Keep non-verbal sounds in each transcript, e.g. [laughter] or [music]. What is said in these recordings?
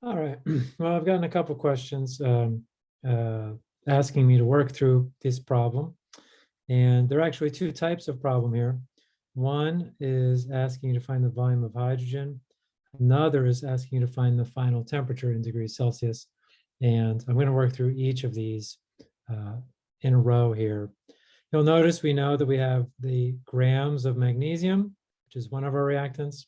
All right, [clears throat] well, I've gotten a couple questions um, uh, asking me to work through this problem. And there are actually two types of problem here. One is asking you to find the volume of hydrogen. Another is asking you to find the final temperature in degrees Celsius. And I'm going to work through each of these uh, in a row here. You'll notice we know that we have the grams of magnesium, which is one of our reactants.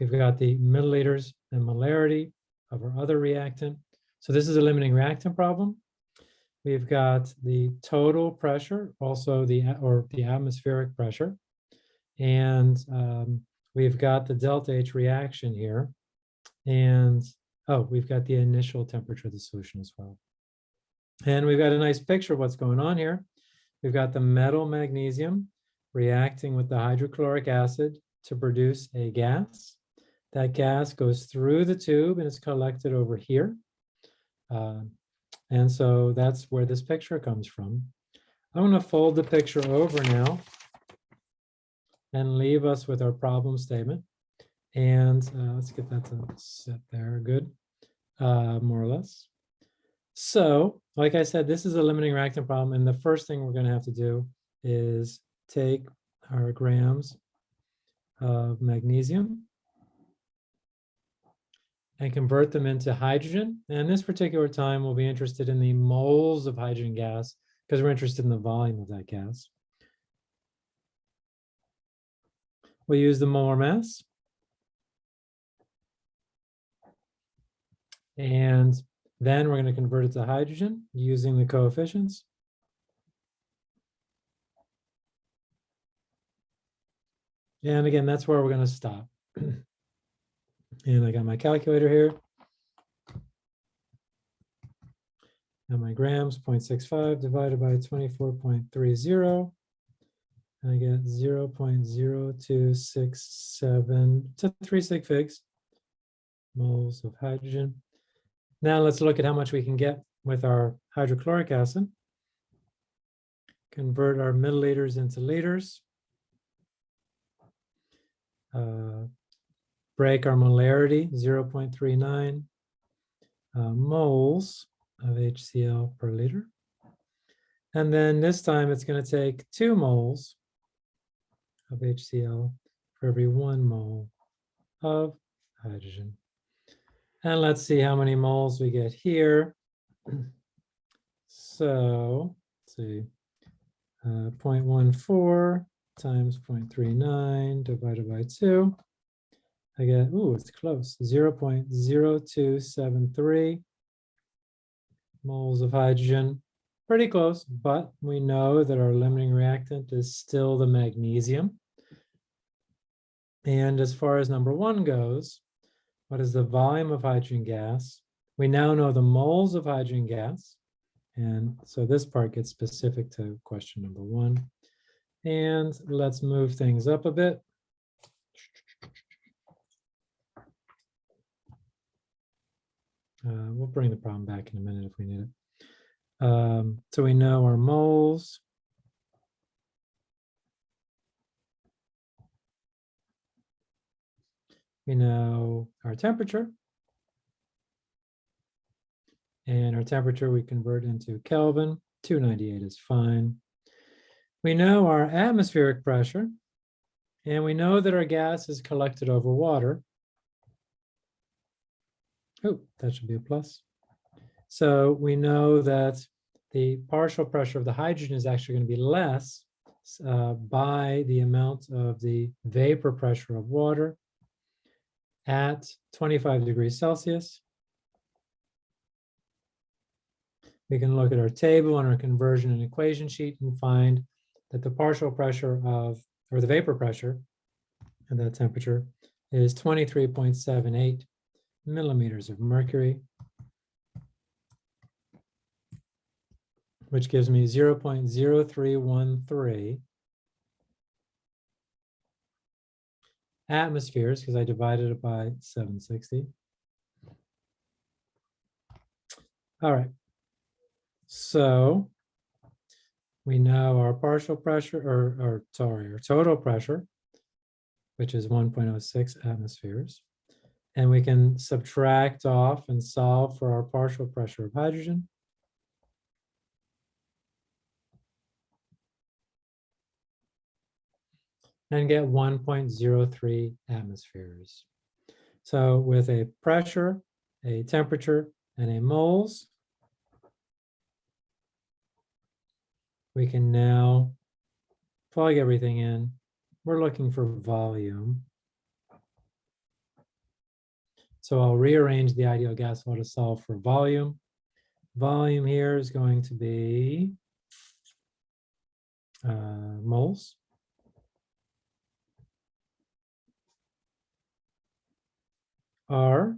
We've got the milliliters and molarity of our other reactant. So this is a limiting reactant problem. We've got the total pressure, also the, or the atmospheric pressure. And um, we've got the delta H reaction here. And, oh, we've got the initial temperature of the solution as well. And we've got a nice picture of what's going on here. We've got the metal magnesium reacting with the hydrochloric acid to produce a gas. That gas goes through the tube and it's collected over here. Uh, and so that's where this picture comes from. I'm going to fold the picture over now and leave us with our problem statement. And uh, let's get that to sit there. Good, uh, more or less. So, like I said, this is a limiting reactant problem. And the first thing we're going to have to do is take our grams of magnesium and convert them into hydrogen. And this particular time, we'll be interested in the moles of hydrogen gas because we're interested in the volume of that gas. We'll use the molar mass. And then we're going to convert it to hydrogen using the coefficients. And again, that's where we're going to stop. And I got my calculator here. And my grams, 0.65 divided by 24.30. And I get 0 0.0267 to 3 sig figs moles of hydrogen. Now let's look at how much we can get with our hydrochloric acid. Convert our milliliters into liters. Uh, break our molarity, 0.39 uh, moles of HCl per liter. And then this time it's going to take two moles of HCl for every one mole of hydrogen. And let's see how many moles we get here. [clears throat] So, let's see, uh, 0.14 times 0.39 divided by 2 I get, ooh, it's close, 0 0.0273 moles of hydrogen. Pretty close, but we know that our limiting reactant is still the magnesium. And as far as number one goes, what is the volume of hydrogen gas? We now know the moles of hydrogen gas. And so this part gets specific to question number one. And let's move things up a bit. Uh, we'll bring the problem back in a minute if we need it. Um, so we know our moles. We know our temperature. And our temperature we convert into Kelvin. 298 is fine. We know our atmospheric pressure. And we know that our gas is collected over water. Oh, that should be a plus. So we know that the partial pressure of the hydrogen is actually going to be less uh, by the amount of the vapor pressure of water at 25 degrees Celsius. We can look at our table on our conversion and equation sheet and find that the partial pressure of, or the vapor pressure at that temperature is 23.78 millimeters of mercury, which gives me 0.0313 atmospheres because I divided it by 760. All right. So we know our partial pressure or, or sorry, our total pressure, which is 1.06 atmospheres. And we can subtract off and solve for our partial pressure of hydrogen. And get 1.03 atmospheres. So with a pressure, a temperature, and a moles, we can now plug everything in. We're looking for volume. So I'll rearrange the ideal gas law to solve for volume. Volume here is going to be uh, moles. R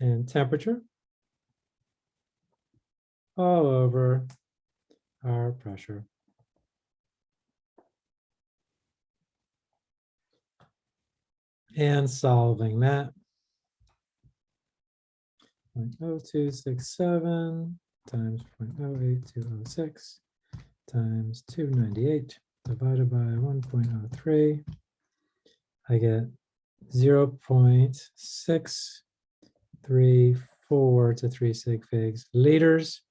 and temperature all over our pressure. And solving that. 0.0267 times 0.08206 times 298 divided by 1.03. I get 0 0.634 to 3 sig figs liters.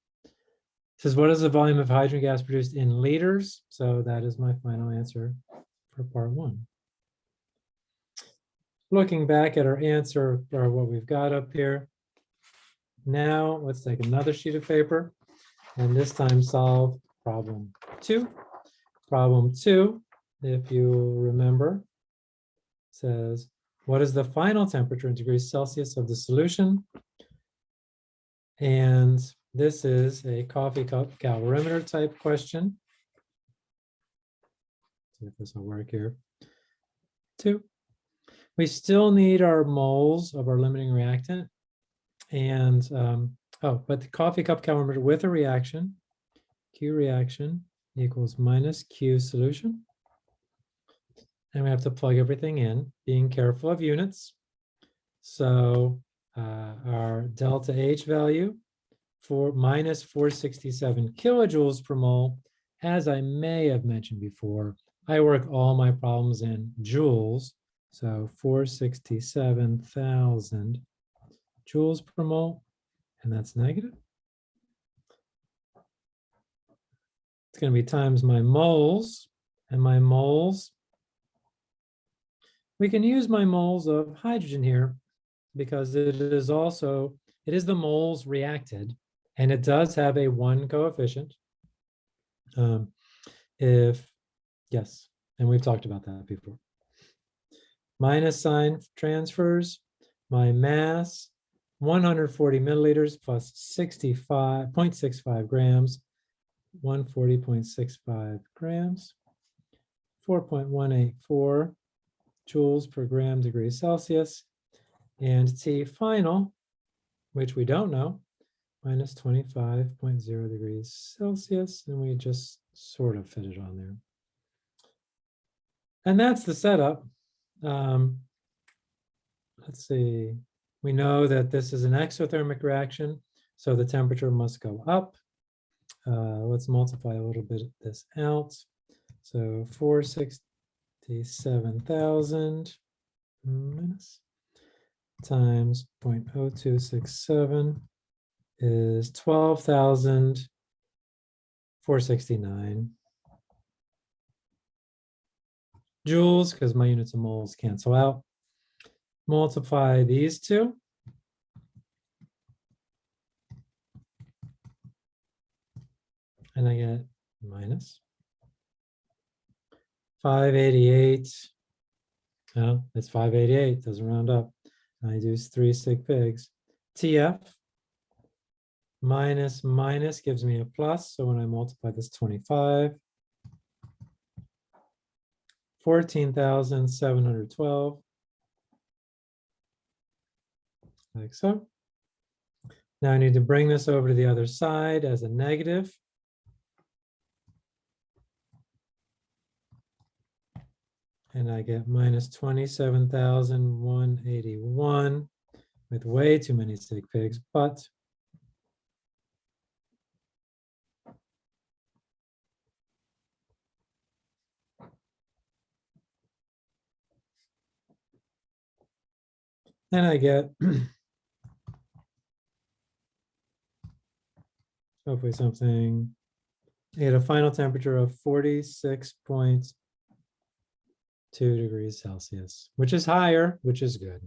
Says, what is the volume of hydrogen gas produced in liters? So that is my final answer for part one. Looking back at our answer or what we've got up here. Now let's take another sheet of paper and this time solve problem two. Problem two, if you remember, says, what is the final temperature in degrees Celsius of the solution? And this is a coffee cup calorimeter type question. See if this will work here. Two. We still need our moles of our limiting reactant. And, um, oh, but the coffee cup calorimeter with a reaction, Q reaction equals minus Q solution. And we have to plug everything in, being careful of units. So uh, our delta H value for minus 467 kilojoules per mole. As I may have mentioned before, I work all my problems in joules. So 467,000 joules per mole, and that's negative. It's going to be times my moles, and my moles. We can use my moles of hydrogen here because it is also, it is the moles reacted, and it does have a one coefficient. Um, if, yes, and we've talked about that before. Minus sign transfers, my mass, 140 milliliters plus 65.65 grams 140.65 grams, 4.184 joules per gram degree Celsius, and T final, which we don't know, minus 25.0 degrees Celsius, and we just sort of fit it on there. And that's the setup. Um, let's see, we know that this is an exothermic reaction, so the temperature must go up. Uh, let's multiply a little bit this out. So 467,000 minus times 0.0267 is 12,469 joules because my units of moles cancel out. Multiply these two and I get minus 588. No, it's 588, doesn't round up. I do three sig figs. TF minus minus gives me a plus. So when I multiply this 25, 14,712. Like so. Now I need to bring this over to the other side as a negative. and I get minus 27,181 with way too many sig figs, but And I get [clears throat] hopefully something, I get a final temperature of forty-six point two degrees Celsius, which is higher, which is good.